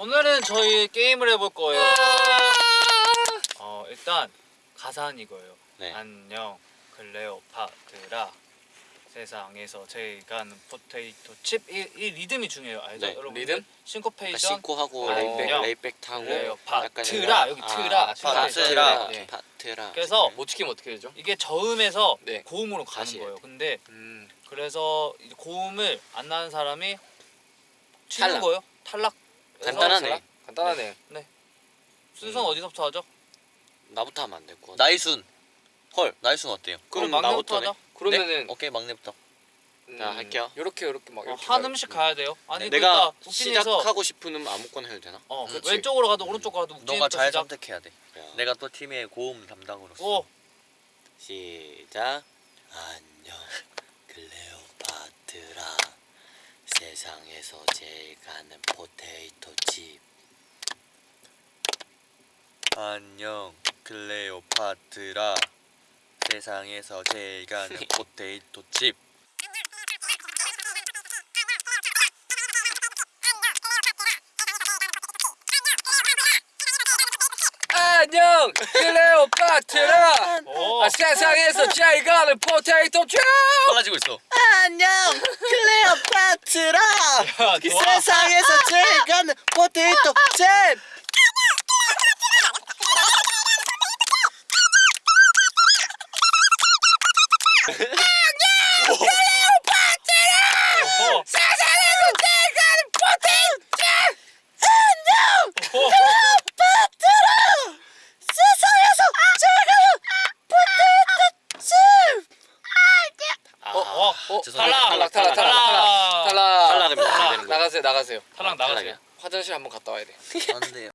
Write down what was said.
오늘은 저희 게임을 해볼 거예요. 어 일단 가사는 이거예요. 네. 안녕 클레오파트라 세상에서 제일 가는 포테이토 칩. 이, 이 리듬이 중요해요. 알죠? 네, 여러분? 리듬? Syncopation. Synco하고 어, lay back. Lay back 타고 클레오파트라 여기 트라. 아, 트라. 파트라 네. 파트라 그래서 못 지키면 어떻게 되죠? 이게 저음에서 네. 고음으로 가는 다시 거예요. 근데 음. 그래서 고음을 안 나는 사람이 치는 탈락. 거예요. 탈락. 간단하네 간단하네. 순서는 음. 어디서부터 하죠? 나부터 하면 안 될거 나이순 헐 나이순 어때요? 그럼 그럼 막내부터 나부터네. 하자. 그러면은 오케이 막내부터 자, 할게요. 이렇게 이렇게 막 어, 이렇게 한 가요. 음씩 가야 돼요. 아니 내가 그러니까 시작하고 싶은 음 아무거나 해도 되나? 어 그렇지. 왼쪽으로 가도 오른쪽으로 가도 너가 잘 시작. 선택해야 돼. 그래요. 내가 또 팀의 고음 담당으로서. 오 시작 안녕 클레오파트라 세상에서 제일 가는 포테이토 칩 안녕 클레오파트라 세상에서 제일 가는 포테이토 칩. 안녕 클레오파트라 오. 아, 세상에서 제일 가는 포테이토 칩 빨라지고 있어. 안녕 파트라 야, 좋아. 세상에서 제일 가는 포테이토 칩 어. 세상에서 제일 가는 어, 어, 어, 죄송합니다. 탈락, 탈락, 탈락, 탈락, 탈락. 탈락. 탈락입니다. 안 되는 거예요. 나가세요 나가세요 탈락 나가세요. 탈락이야. 화장실 한번 갔다 와야 돼 안 돼요.